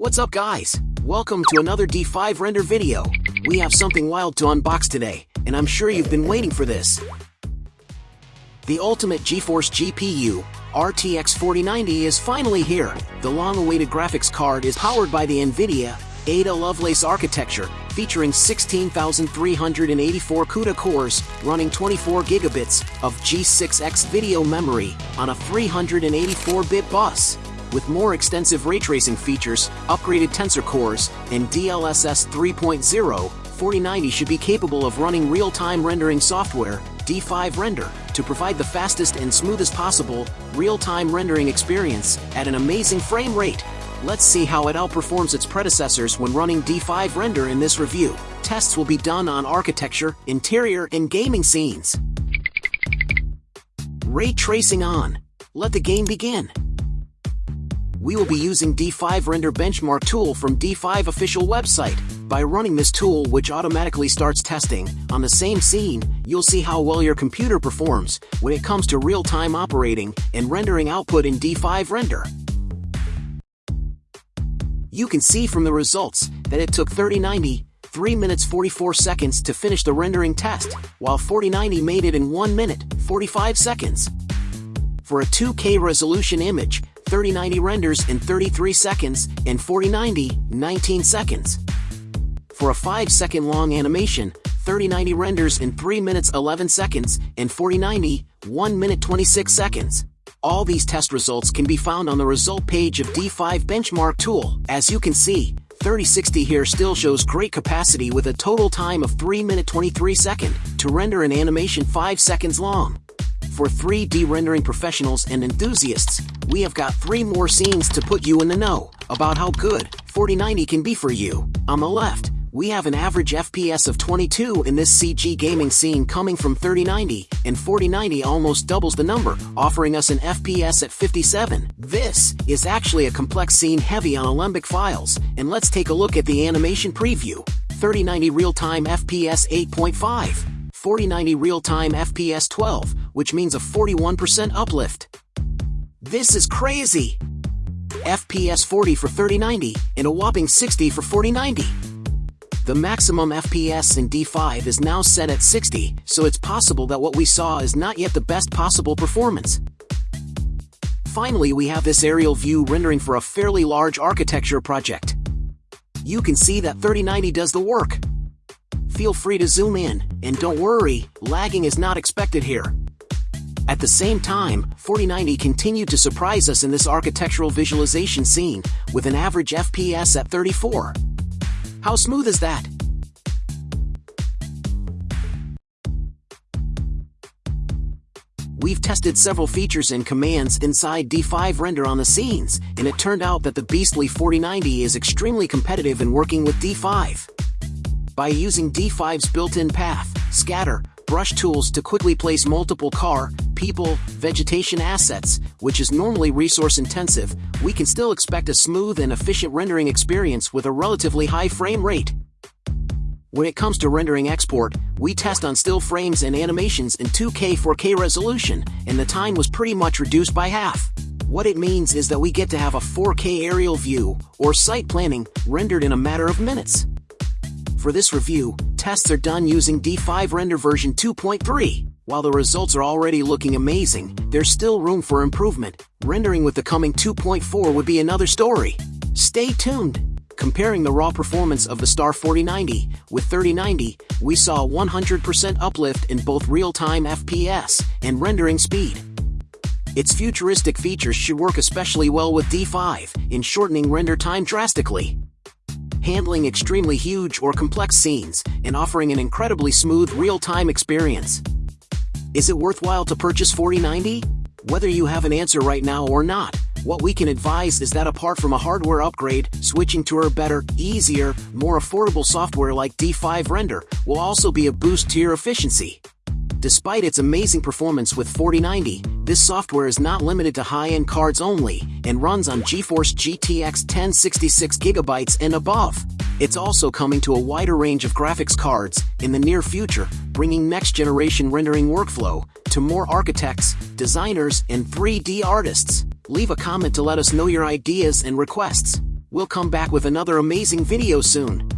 What's up guys? Welcome to another D5 render video. We have something wild to unbox today, and I'm sure you've been waiting for this. The ultimate GeForce GPU, RTX 4090 is finally here. The long-awaited graphics card is powered by the NVIDIA Ada Lovelace architecture, featuring 16,384 CUDA cores running 24 gigabits of G6X video memory on a 384-bit bus. With more extensive ray tracing features, upgraded tensor cores, and DLSS 3.0, 4090 should be capable of running real-time rendering software, D5 Render, to provide the fastest and smoothest possible real-time rendering experience at an amazing frame rate. Let's see how it outperforms its predecessors when running D5 Render in this review. Tests will be done on architecture, interior, and gaming scenes. Ray tracing on. Let the game begin. We will be using D5 Render Benchmark tool from D5 official website. By running this tool which automatically starts testing, on the same scene, you'll see how well your computer performs when it comes to real-time operating and rendering output in D5 Render. You can see from the results that it took 3090, 3 minutes 44 seconds to finish the rendering test, while 4090 made it in 1 minute, 45 seconds. For a 2K resolution image, 3090 renders in 33 seconds and 4090, 19 seconds. For a 5 second long animation, 3090 renders in 3 minutes 11 seconds and 4090, 1 minute 26 seconds. All these test results can be found on the result page of D5 Benchmark Tool. As you can see, 3060 here still shows great capacity with a total time of 3 minute 23 second to render an animation 5 seconds long. For 3D rendering professionals and enthusiasts, we have got 3 more scenes to put you in the know about how good 4090 can be for you. On the left, we have an average FPS of 22 in this CG gaming scene coming from 3090, and 4090 almost doubles the number, offering us an FPS at 57. This is actually a complex scene heavy on Alembic files, and let's take a look at the animation preview. 3090 real-time FPS 8.5, 4090 real-time FPS 12, which means a 41% uplift. This is crazy! FPS 40 for 3090, and a whopping 60 for 4090. The maximum FPS in D5 is now set at 60, so it's possible that what we saw is not yet the best possible performance. Finally, we have this aerial view rendering for a fairly large architecture project. You can see that 3090 does the work. Feel free to zoom in, and don't worry, lagging is not expected here. At the same time, 4090 continued to surprise us in this architectural visualization scene, with an average FPS at 34. How smooth is that? We've tested several features and commands inside D5 Render on the scenes, and it turned out that the beastly 4090 is extremely competitive in working with D5. By using D5's built-in path, scatter, brush tools to quickly place multiple car, people, vegetation assets, which is normally resource intensive, we can still expect a smooth and efficient rendering experience with a relatively high frame rate. When it comes to rendering export, we test on still frames and animations in 2K 4K resolution, and the time was pretty much reduced by half. What it means is that we get to have a 4K aerial view, or site planning, rendered in a matter of minutes. For this review, tests are done using D5 Render version 2.3. While the results are already looking amazing, there's still room for improvement. Rendering with the coming 2.4 would be another story. Stay tuned! Comparing the raw performance of the Star 4090 with 3090, we saw a 100% uplift in both real-time FPS and rendering speed. Its futuristic features should work especially well with D5 in shortening render time drastically handling extremely huge or complex scenes, and offering an incredibly smooth real-time experience. Is it worthwhile to purchase 4090? Whether you have an answer right now or not, what we can advise is that apart from a hardware upgrade, switching to a better, easier, more affordable software like D5 Render will also be a boost to your efficiency. Despite its amazing performance with 4090, this software is not limited to high-end cards only and runs on GeForce GTX 1066GB and above. It's also coming to a wider range of graphics cards in the near future, bringing next-generation rendering workflow to more architects, designers, and 3D artists. Leave a comment to let us know your ideas and requests. We'll come back with another amazing video soon.